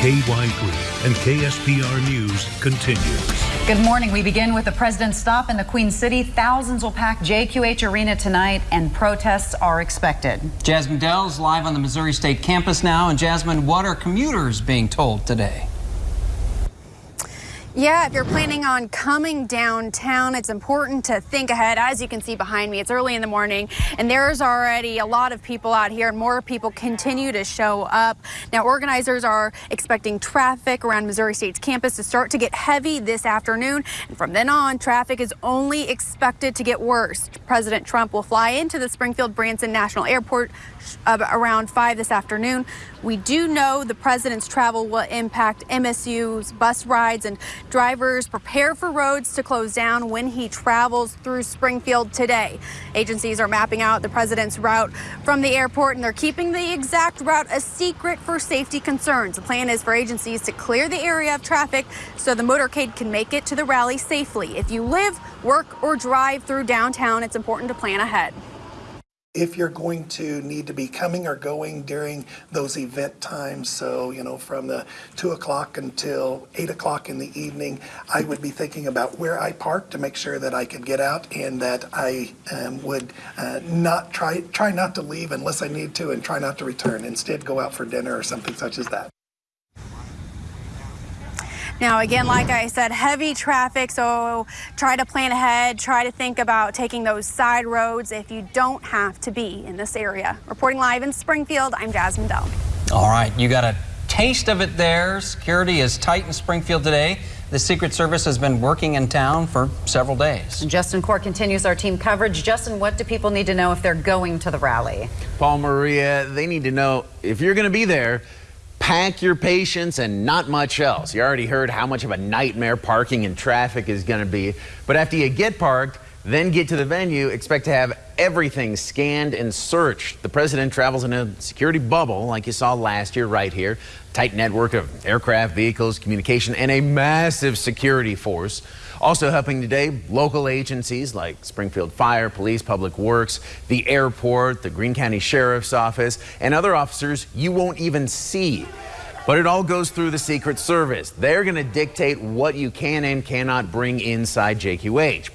KY3 and KSPR News continues. Good morning. We begin with the president's stop in the Queen City. Thousands will pack JQH Arena tonight, and protests are expected. Jasmine Dell is live on the Missouri State campus now. And Jasmine, what are commuters being told today? Yeah, if you're planning on coming downtown, it's important to think ahead. As you can see behind me, it's early in the morning, and there's already a lot of people out here, and more people continue to show up. Now, organizers are expecting traffic around Missouri State's campus to start to get heavy this afternoon, and from then on, traffic is only expected to get worse. President Trump will fly into the Springfield Branson National Airport uh, around 5 this afternoon. We do know the president's travel will impact MSU's bus rides and drivers prepare for roads to close down when he travels through Springfield today. Agencies are mapping out the president's route from the airport and they're keeping the exact route a secret for safety concerns. The plan is for agencies to clear the area of traffic so the motorcade can make it to the rally safely. If you live, work, or drive through downtown, it's important to plan ahead if you're going to need to be coming or going during those event times, so, you know, from the 2 o'clock until 8 o'clock in the evening, I would be thinking about where I park to make sure that I could get out and that I um, would uh, not try, try not to leave unless I need to and try not to return. Instead, go out for dinner or something such as that. Now, again, like I said, heavy traffic, so try to plan ahead, try to think about taking those side roads if you don't have to be in this area. Reporting live in Springfield, I'm Jasmine Dell. All right, you got a taste of it there. Security is tight in Springfield today. The Secret Service has been working in town for several days. Justin Court continues our team coverage. Justin, what do people need to know if they're going to the rally? Paul Maria, they need to know if you're going to be there, pack your patience and not much else. You already heard how much of a nightmare parking and traffic is going to be. But after you get parked, then get to the venue, expect to have everything scanned and searched. The president travels in a security bubble like you saw last year right here. Tight network of aircraft, vehicles, communication, and a massive security force. Also helping today, local agencies like Springfield Fire, Police, Public Works, the airport, the Greene County Sheriff's Office, and other officers you won't even see. But it all goes through the Secret Service. They're going to dictate what you can and cannot bring inside JQH.